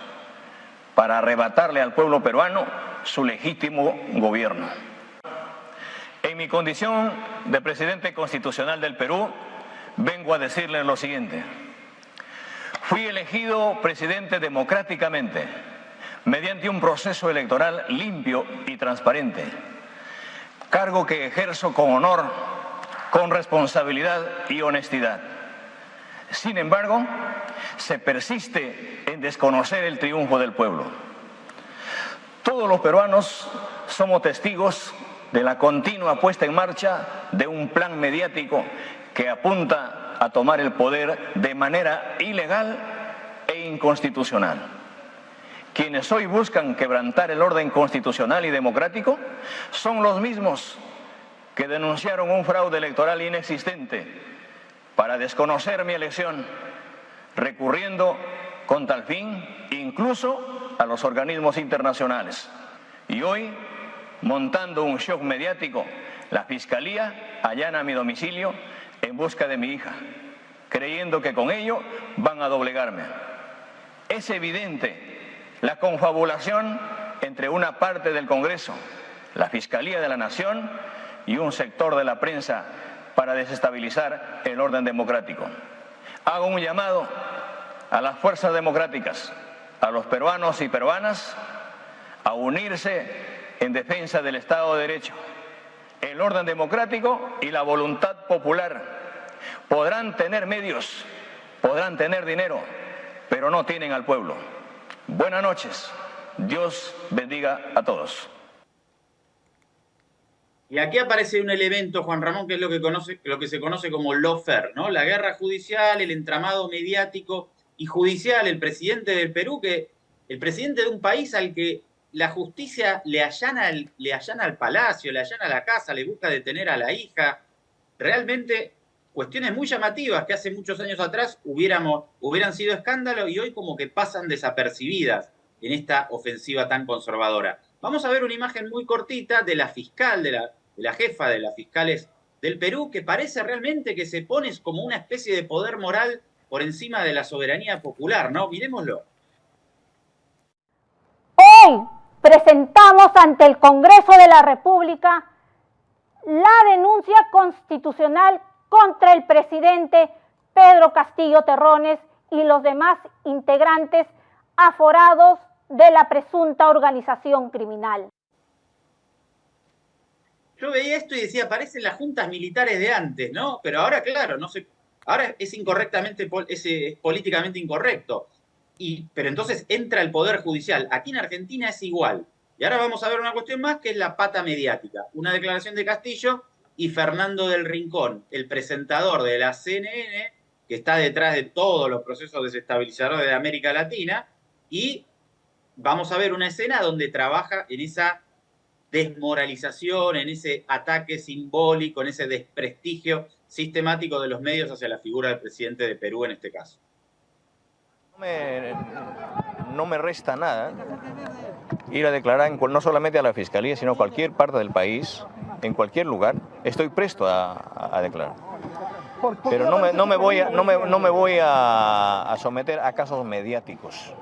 para arrebatarle al pueblo peruano su legítimo gobierno. En mi condición de presidente constitucional del Perú, vengo a decirles lo siguiente. Fui elegido presidente democráticamente, mediante un proceso electoral limpio y transparente, cargo que ejerzo con honor, con responsabilidad y honestidad. Sin embargo, se persiste en desconocer el triunfo del pueblo. Todos los peruanos somos testigos de la continua puesta en marcha de un plan mediático que apunta a tomar el poder de manera ilegal e inconstitucional. Quienes hoy buscan quebrantar el orden constitucional y democrático son los mismos que denunciaron un fraude electoral inexistente para desconocer mi elección, recurriendo con tal fin incluso a los organismos internacionales. Y hoy, montando un shock mediático, la Fiscalía allana mi domicilio en busca de mi hija, creyendo que con ello van a doblegarme. Es evidente la confabulación entre una parte del Congreso, la Fiscalía de la Nación y un sector de la prensa para desestabilizar el orden democrático. Hago un llamado a las fuerzas democráticas, a los peruanos y peruanas, a unirse en defensa del Estado de Derecho el orden democrático y la voluntad popular. Podrán tener medios, podrán tener dinero, pero no tienen al pueblo. Buenas noches. Dios bendiga a todos. Y aquí aparece un elemento, Juan Ramón, que es lo que, se conoce como lawfare, ¿no? La guerra judicial, el entramado mediático y judicial, el presidente del Perú, que el presidente de un país al que la justicia le allana, el, al palacio, le allana la casa, le busca detener a la hija. Realmente cuestiones muy llamativas que hace muchos años atrás hubiéramos, hubieran sido escándalo y hoy como que pasan desapercibidas en esta ofensiva tan conservadora. Vamos a ver una imagen muy cortita de la fiscal, de la, jefa de las fiscales del Perú, que parece realmente que se pone como una especie de poder moral por encima de la soberanía popular, ¿no? Miremoslo. Presentamos ante el Congreso de la República la denuncia constitucional contra el presidente Pedro Castillo Terrones y los demás integrantes aforados de la presunta organización criminal. Yo veía esto y decía, parecen las juntas militares de antes, ¿no? Pero ahora, claro, no sé, ahora es incorrectamente, es, políticamente incorrecto. Y, pero entonces entra el Poder Judicial. Aquí en Argentina es igual. Y ahora vamos a ver una cuestión más que es la pata mediática. Una declaración de Castillo y Fernando del Rincón, el presentador de la CNN, que está detrás de todos los procesos desestabilizadores de América Latina, y vamos a ver una escena donde trabaja en esa desmoralización, en ese ataque simbólico, en ese desprestigio sistemático de los medios hacia la figura del presidente de Perú en este caso. No me, resta nada ir a declarar no solamente a la Fiscalía, sino a cualquier parte del país, en cualquier lugar, estoy presto a, declarar. Pero no me, no me, voy, a, no me, no me voy a, someter a casos mediáticos.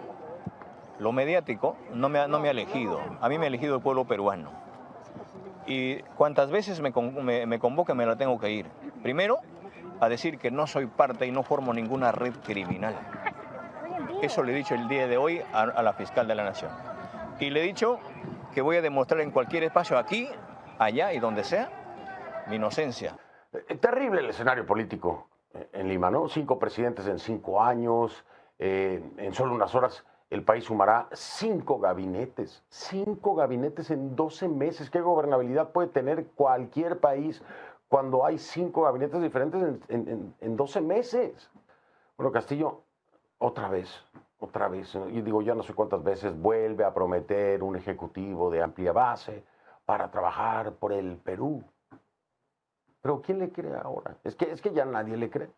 Lo mediático no me, no me ha elegido, a mí me ha elegido el pueblo peruano. Y cuantas veces me, me, me convoque me la tengo que ir. Primero, a decir que no soy parte y no formo ninguna red criminal. Eso le he dicho el día de hoy a, la fiscal de la Nación. Y le he dicho que voy a demostrar en cualquier espacio, aquí, allá y donde sea, mi inocencia. Eh, terrible el escenario político en Lima, ¿no? Cinco presidentes en cinco años, eh, en solo unas horas el país sumará cinco gabinetes, cinco gabinetes en 12 meses. ¿Qué gobernabilidad puede tener cualquier país cuando hay cinco gabinetes diferentes en, en, 12 meses? Bueno, Castillo, otra vez, otra vez, y digo ya no sé cuántas veces, vuelve a prometer un ejecutivo de amplia base para trabajar por el Perú. Pero ¿quién le cree ahora? Es que, es que ya nadie le cree.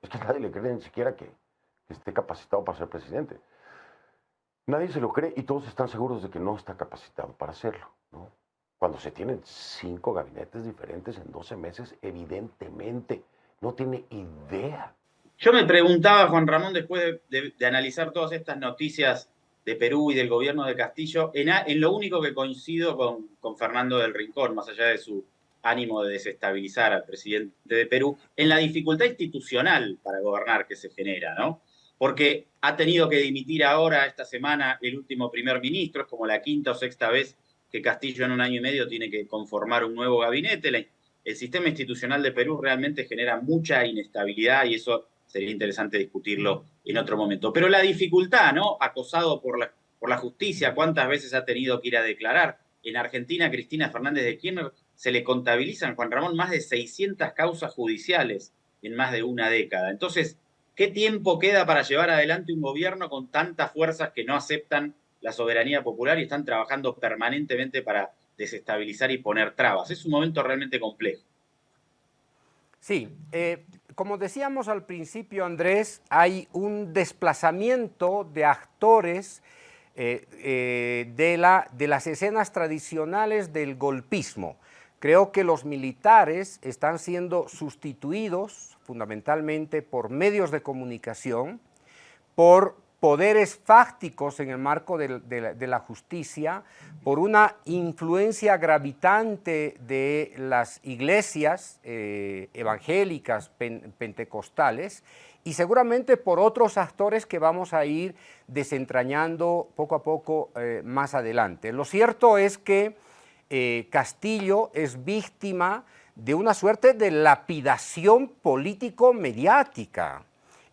Es que nadie le cree ni siquiera que esté capacitado para ser presidente. Nadie se lo cree y todos están seguros de que no está capacitado para hacerlo. Cuando se tienen cinco gabinetes diferentes en 12 meses, evidentemente no tiene idea. Yo me preguntaba, Juan Ramón, después de, analizar todas estas noticias de Perú y del gobierno de Castillo, en, lo único que coincido con, con Fernando del Rincón, más allá de su ánimo de desestabilizar al presidente de Perú, en la dificultad institucional para gobernar que se genera, ¿no? porque ha tenido que dimitir ahora, esta semana, el último primer ministro, es como la quinta o sexta vez que Castillo en un año y medio tiene que conformar un nuevo gabinete. El sistema institucional de Perú realmente genera mucha inestabilidad y eso sería interesante discutirlo en otro momento. Pero la dificultad, ¿no? Acosado por la, por la justicia, ¿cuántas veces ha tenido que ir a declarar? En Argentina, Cristina Fernández de Kirchner se le contabilizan, Juan Ramón, más de 600 causas judiciales en más de una década. Entonces, ¿Qué tiempo queda para llevar adelante un gobierno con tantas fuerzas que no aceptan la soberanía popular y están trabajando permanentemente para desestabilizar y poner trabas? Es un momento realmente complejo. Sí, eh, como decíamos al principio, Andrés, hay un desplazamiento de actores eh, eh, de, la, de las escenas tradicionales del golpismo. Creo que los militares están siendo sustituidos fundamentalmente por medios de comunicación, por poderes fácticos en el marco de, la, justicia, por una influencia gravitante de las iglesias eh, evangélicas pentecostales y seguramente por otros actores que vamos a ir desentrañando poco a poco eh, más adelante. Lo cierto es que eh, Castillo es víctima de una suerte de lapidación político-mediática.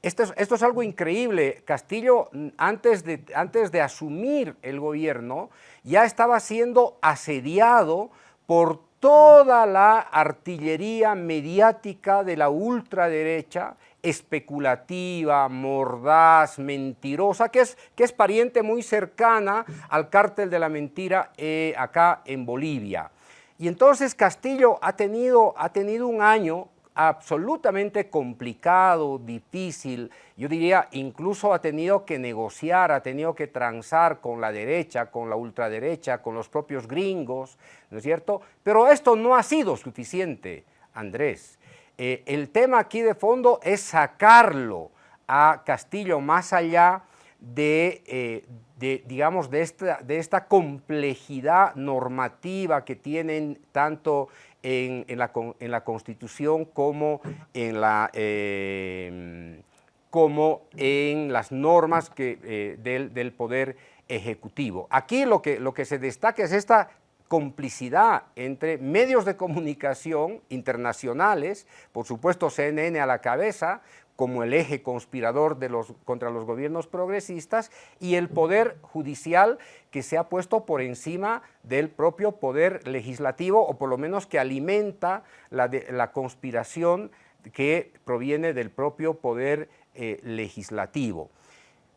Esto es, algo increíble. Castillo, antes de, antes de asumir el gobierno, ya estaba siendo asediado por toda la artillería mediática de la ultraderecha especulativa, mordaz, mentirosa, que es, que es pariente muy cercana al cártel de la mentira eh, acá en Bolivia. Y entonces Castillo ha tenido, ha tenido un año absolutamente complicado, difícil, yo diría incluso ha tenido que negociar, ha tenido que transar con la derecha, con la ultraderecha, con los propios gringos, ¿no es cierto? Pero esto no ha sido suficiente, Andrés. Eh, el tema aquí de fondo es sacarlo a Castillo más allá de, eh, digamos, de esta, de esta, complejidad normativa que tienen tanto en, la, Constitución como en la, eh, como en las normas que, eh, del, del, Poder Ejecutivo. Aquí lo que, lo que se destaca es esta complicidad entre medios de comunicación internacionales, por supuesto CNN a la cabeza, como el eje conspirador contra los gobiernos progresistas, y el poder judicial que se ha puesto por encima del propio poder legislativo, o por lo menos que alimenta la, la conspiración que proviene del propio poder eh, legislativo.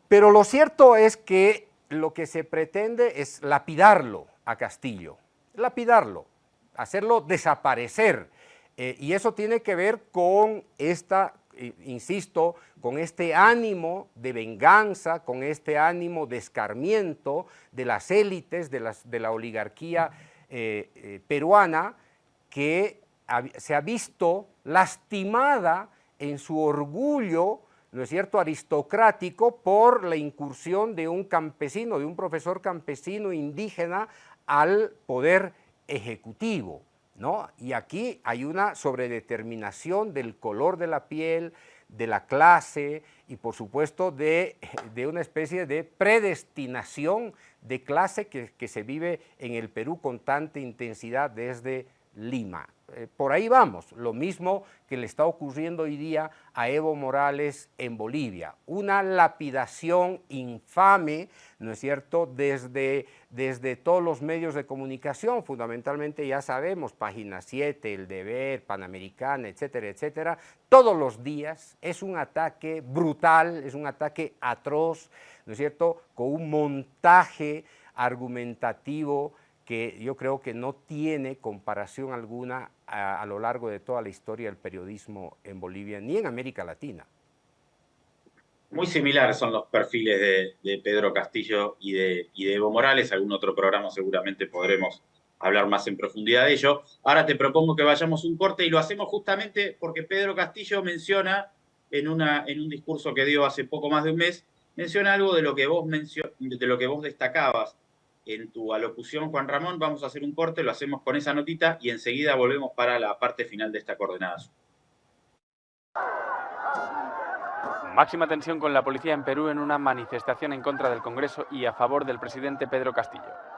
Pero lo cierto es que lo que se pretende es lapidarlo a Castillo, lapidarlo, hacerlo desaparecer, eh, y eso tiene que ver con esta insisto, con este ánimo de venganza, con este ánimo de escarmiento de las élites, de, las, de la oligarquía eh, eh, peruana, que se ha visto lastimada en su orgullo, ¿no es cierto?, aristocrático por la incursión de un campesino, de un profesor campesino indígena al poder ejecutivo. Y aquí hay una sobredeterminación del color de la piel, de la clase y por supuesto de, una especie de predestinación de clase que, que se vive en el Perú con tanta intensidad desde Lima. Eh, por ahí vamos, lo mismo que le está ocurriendo hoy día a Evo Morales en Bolivia, una lapidación infame, ¿no es cierto?, desde, desde todos los medios de comunicación, fundamentalmente ya sabemos, Página 7, El Deber, Panamericana, etcétera, etcétera, todos los días es un ataque brutal, es un ataque atroz, ¿no es cierto?, con un montaje argumentativo que yo creo que no tiene comparación alguna a, lo largo de toda la historia del periodismo en Bolivia, ni en América Latina. Muy similares son los perfiles de, Pedro Castillo y de, Evo Morales. Algún otro programa seguramente podremos hablar más en profundidad de ello. Ahora te propongo que vayamos un corte y lo hacemos justamente porque Pedro Castillo menciona en, una, en un discurso que dio hace poco más de un mes, menciona algo de lo que vos, de lo que vos destacabas en tu alocución, Juan Ramón. Vamos a hacer un corte, lo hacemos con esa notita y enseguida volvemos para la parte final de esta coordenada. Máxima tensión con la policía en Perú en una manifestación en contra del Congreso y a favor del presidente Pedro Castillo.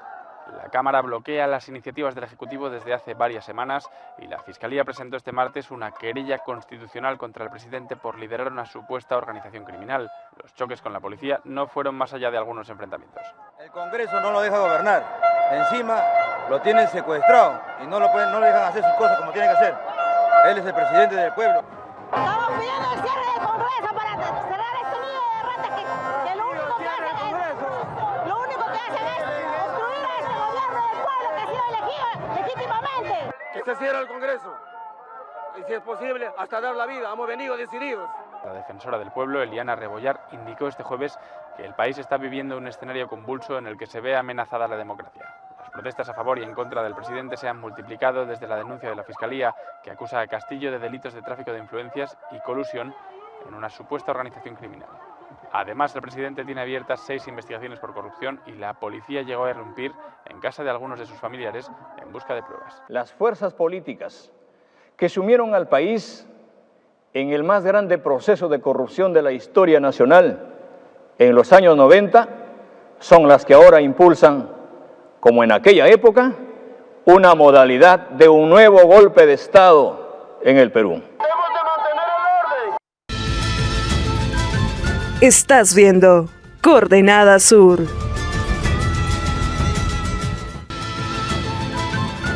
La Cámara bloquea las iniciativas del Ejecutivo desde hace varias semanas y la Fiscalía presentó este martes una querella constitucional contra el presidente por liderar una supuesta organización criminal. Los choques con la policía no fueron más allá de algunos enfrentamientos. El Congreso no lo deja gobernar. Encima lo tienen secuestrado y no lo, pueden, no le dejan hacer sus cosas como tiene que hacer. Él es el presidente del pueblo. Estamos pidiendo el cierre del Congreso para cerrar este nido de ratas que, que lo único que hacen es, lo único que hacen es destruir a este gobierno del pueblo que ha sido elegido legítimamente. Que se cierre el Congreso. Y si es posible, hasta dar la vida. Hemos venido decididos. La defensora del pueblo, Eliana Rebollar, indicó este jueves que el país está viviendo un escenario convulso en el que se ve amenazada la democracia. Las protestas a favor y en contra del presidente se han multiplicado desde la denuncia de la Fiscalía, que acusa a Castillo de delitos de tráfico de influencias y colusión en una supuesta organización criminal. Además, el presidente tiene abiertas seis investigaciones por corrupción y la policía llegó a irrumpir en casa de algunos de sus familiares en busca de pruebas. Las fuerzas políticas que sumieron al país en el más grande proceso de corrupción de la historia nacional en los años 90 son las que ahora impulsan, como en aquella época, una modalidad de un nuevo golpe de Estado en el Perú. Estás viendo Coordenada Sur.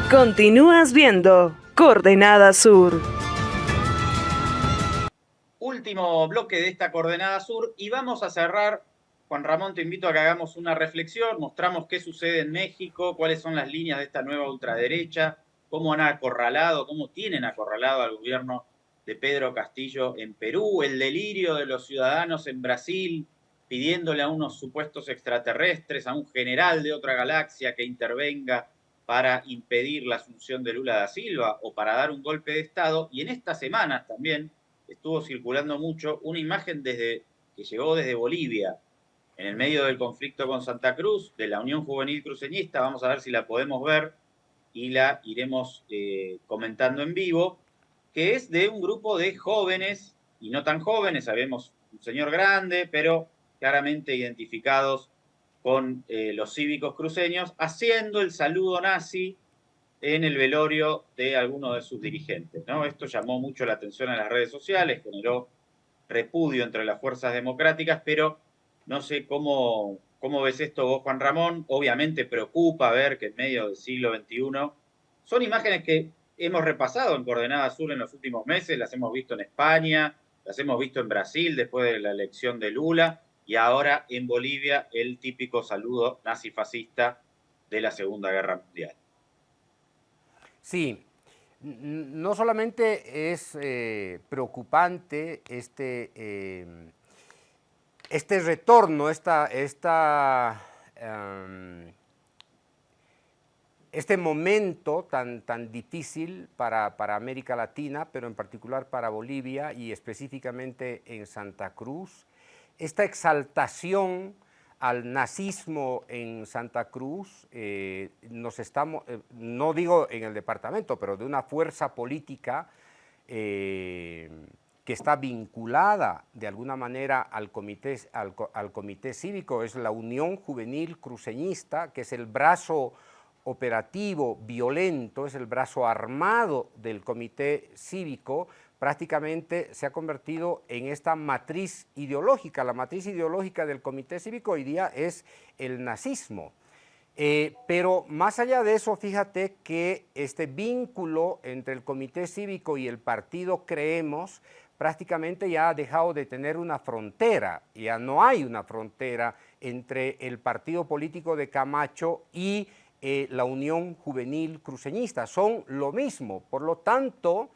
Continúas viendo Coordenada Sur último bloque de esta coordenada sur y vamos a cerrar. Juan Ramón, te invito a que hagamos una reflexión, mostramos qué sucede en México, cuáles son las líneas de esta nueva ultraderecha, cómo han acorralado, cómo tienen acorralado al gobierno de Pedro Castillo en Perú, el delirio de los ciudadanos en Brasil, pidiéndole a unos supuestos extraterrestres, a un general de otra galaxia que intervenga para impedir la asunción de Lula da Silva o para dar un golpe de Estado. Y en estas semanas también estuvo circulando mucho una imagen desde, que llegó desde Bolivia, en el medio del conflicto con Santa Cruz, de la Unión Juvenil Cruceñista. Vamos a ver si la podemos ver y la iremos eh, comentando en vivo, que es de un grupo de jóvenes y no tan jóvenes, sabemos un señor grande, pero claramente identificados con eh, los cívicos cruceños, haciendo el saludo nazi en el velorio de algunos de sus dirigentes. ¿no? Esto llamó mucho la atención a las redes sociales, generó repudio entre las fuerzas democráticas, pero no sé cómo, cómo ves esto vos, Juan Ramón. Obviamente preocupa ver que en medio del siglo XXI son imágenes que hemos repasado en Coordenada Sur en los últimos meses, las hemos visto en España, las hemos visto en Brasil después de la elección de Lula y ahora en Bolivia el típico saludo nazifascista de la Segunda Guerra Mundial. Sí, no solamente es eh, preocupante este, eh, este retorno, esta, esta, em, este momento tan, tan difícil para, para, América Latina, pero en particular para Bolivia y específicamente en Santa Cruz, esta exaltación al nazismo en Santa Cruz, eh, nos estamos, eh, no digo en el departamento, pero de una fuerza política eh, que está vinculada de alguna manera al comité, al, al comité cívico, es la Unión Juvenil Cruceñista, que es el brazo operativo violento, es el brazo armado del comité cívico, prácticamente se ha convertido en esta matriz ideológica. La matriz ideológica del Comité Cívico hoy día es el nazismo. Eh, pero más allá de eso, fíjate que este vínculo entre el Comité Cívico y el partido Creemos prácticamente ya ha dejado de tener una frontera, ya no hay una frontera entre el partido político de Camacho y eh, la Unión Juvenil Cruceñista, son lo mismo, por lo tanto,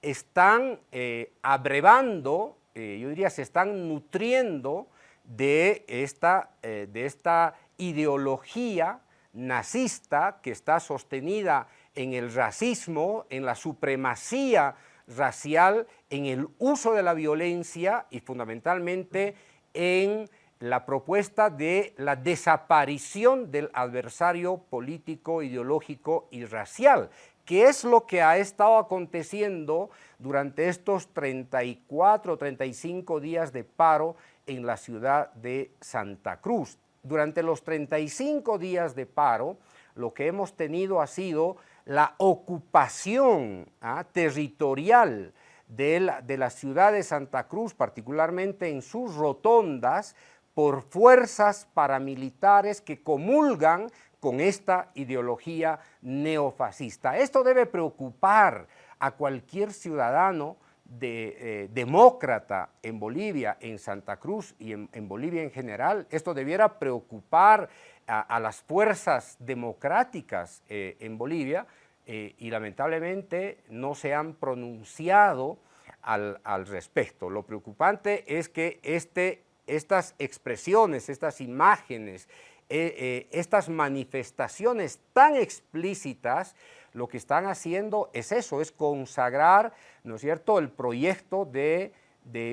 están eh, abrevando, eh, yo diría, se están nutriendo de esta, de esta ideología nazista que está sostenida en el racismo, en la supremacía racial, en el uso de la violencia y fundamentalmente en la propuesta de la desaparición del adversario político, ideológico y racial, ¿Qué es lo que ha estado aconteciendo durante estos 34, 35 días de paro en la ciudad de Santa Cruz? Durante los 35 días de paro, lo que hemos tenido ha sido la ocupación ¿ah? territorial de la ciudad de Santa Cruz, particularmente en sus rotondas, por fuerzas paramilitares que comulgan con esta ideología neofascista. Esto debe preocupar a cualquier ciudadano eh, demócrata en Bolivia, en Santa Cruz y en, Bolivia en general. Esto debiera preocupar a, las fuerzas democráticas eh, en Bolivia eh, y lamentablemente no se han pronunciado al, respecto. Lo preocupante es que este, estas expresiones, estas imágenes, eh, eh, estas manifestaciones tan explícitas, lo que están haciendo es eso, es consagrar, ¿no es cierto?, el proyecto de,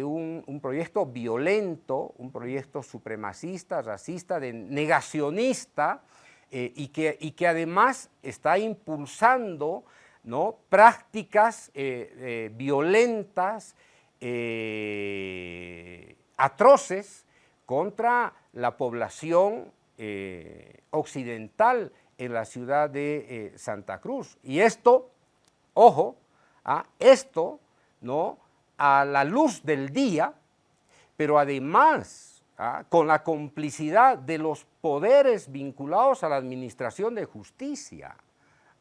un, proyecto violento, un proyecto supremacista, racista, de negacionista, eh, y, que, y que además está impulsando ¿no? prácticas violentas, atroces contra la población eh, occidental en la ciudad de eh, Santa Cruz. Y esto, ojo, ¿ah? esto, ¿no? A la luz del día, pero además ¿ah? con la complicidad de los poderes vinculados a la administración de justicia.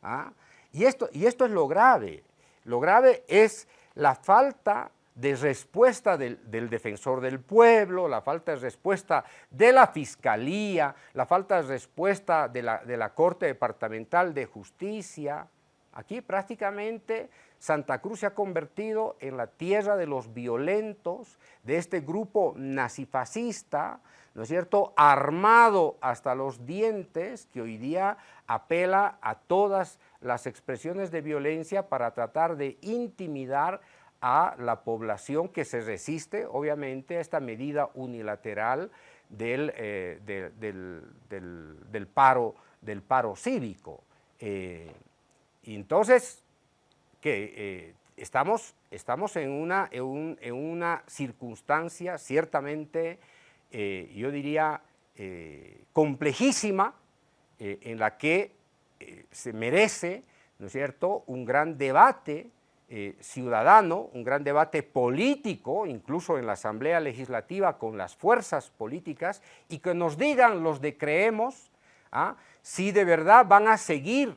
¿ah? Y, esto, y esto es lo grave. Lo grave es la falta de respuesta del, defensor del pueblo, la falta de respuesta de la fiscalía, la falta de respuesta de la, de la Corte Departamental de Justicia. Aquí prácticamente Santa Cruz se ha convertido en la tierra de los violentos, de este grupo nazifascista, ¿no es cierto?, armado hasta los dientes, que hoy día apela a todas las expresiones de violencia para tratar de intimidar a la población que se resiste, obviamente, a esta medida unilateral del, eh, del, paro, del paro cívico. Eh, y entonces, que eh, estamos estamos en una, en, una circunstancia ciertamente, yo diría, complejísima, en la que se merece, ¿no es cierto?, un gran debate ciudadano, un gran debate político, incluso en la Asamblea Legislativa con las fuerzas políticas, y que nos digan los de creemos ¿ah? si de verdad van a seguir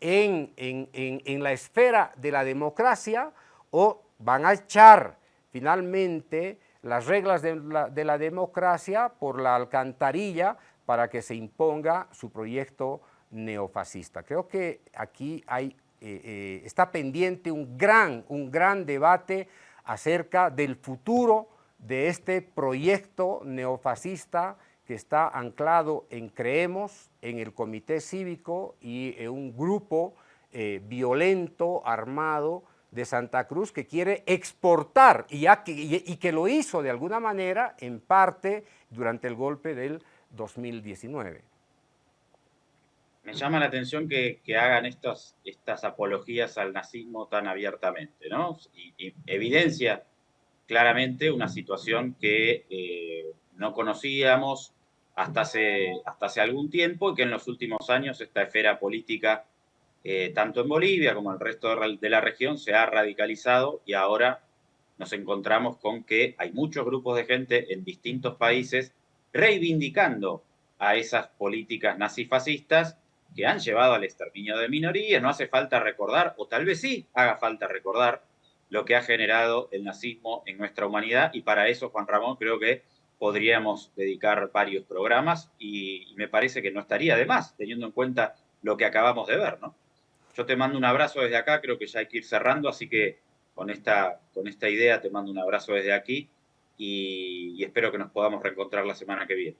en, en, la esfera de la democracia o van a echar finalmente las reglas de la, democracia por la alcantarilla para que se imponga su proyecto neofascista. Creo que aquí hay, eh, eh, está pendiente un gran, un gran debate acerca del futuro de este proyecto neofascista que está anclado en Creemos, en el Comité Cívico y en un grupo eh, violento, armado, de Santa Cruz que quiere exportar y, que, lo hizo de alguna manera en parte durante el golpe del 2019. Me llama la atención que, hagan estas, estas apologías al nazismo tan abiertamente, ¿no? Y, evidencia claramente una situación que eh, no conocíamos hasta hace, hasta hace algún tiempo y que en los últimos años esta esfera política eh, tanto en Bolivia como en el resto de la región, se ha radicalizado y ahora nos encontramos con que hay muchos grupos de gente en distintos países reivindicando a esas políticas nazifascistas que han llevado al exterminio de minorías. No hace falta recordar, o tal vez sí haga falta recordar, lo que ha generado el nazismo en nuestra humanidad y para eso, Juan Ramón, creo que podríamos dedicar varios programas y, me parece que no estaría de más, teniendo en cuenta lo que acabamos de ver, ¿no? Yo te mando un abrazo desde acá, creo que ya hay que ir cerrando, así que con esta, con esta idea te mando un abrazo desde aquí y, espero que nos podamos reencontrar la semana que viene.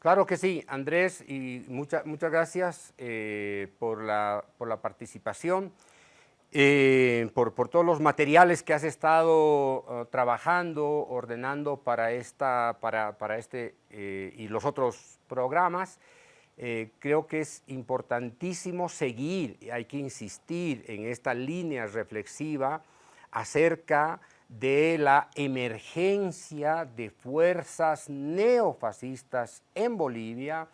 Claro que sí, Andrés, y muchas gracias eh, por, la, por, la, participación, eh, por, por, todos los materiales que has estado uh, trabajando, ordenando para, esta, para, para este eh, y los otros programas. Eh, creo que es importantísimo seguir, hay que insistir en esta línea reflexiva acerca la emergencia de fuerzas neofascistas en Bolivia,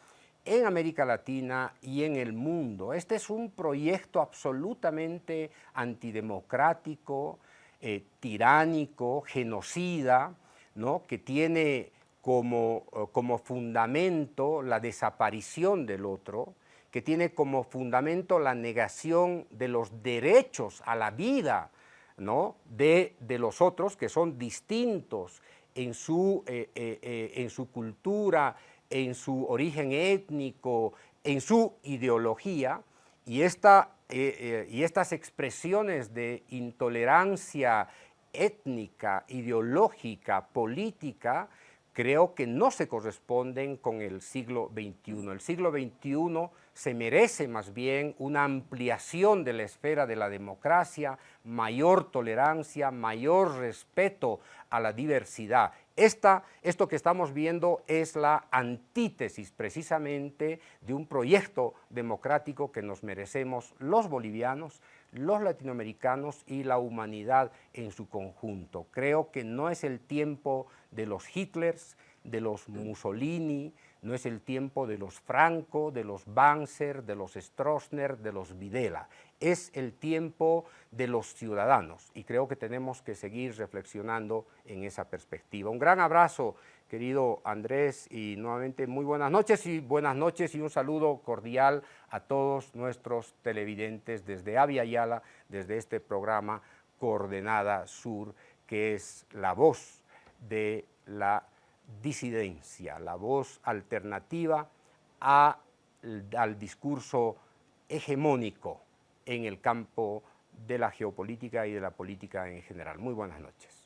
en América Latina y en el mundo. Este es un proyecto absolutamente antidemocrático, eh, tiránico, genocida, ¿no? que tiene como, eh, como fundamento la desaparición del otro, que tiene como fundamento la negación de los derechos a la vida ¿no? de, de los otros, que son distintos en su, eh, eh, en su cultura, en su origen étnico, en su ideología, y, esta, y estas expresiones de intolerancia étnica, ideológica, política, creo que no se corresponden con el siglo XXI. El siglo XXI se merece más bien una ampliación de la esfera de la democracia, mayor tolerancia, mayor respeto a la diversidad. Esta, esto que estamos viendo es la antítesis precisamente de un proyecto democrático que nos merecemos los bolivianos, los latinoamericanos y la humanidad en su conjunto. Creo que no es el tiempo de los Hitlers, de los Mussolini, no es el tiempo de los Franco, de los Banzer, de los Stroessner, de los Videla. Es el tiempo de los ciudadanos y creo que tenemos que seguir reflexionando en esa perspectiva. Un gran abrazo, querido Andrés, y nuevamente muy buenas noches y buenas noches y un saludo cordial a todos nuestros televidentes desde Avia Yala, desde este programa Coordenada Sur, que es la voz de la disidencia, la voz alternativa al discurso hegemónico en el campo de la geopolítica y de la política en general. Muy buenas noches.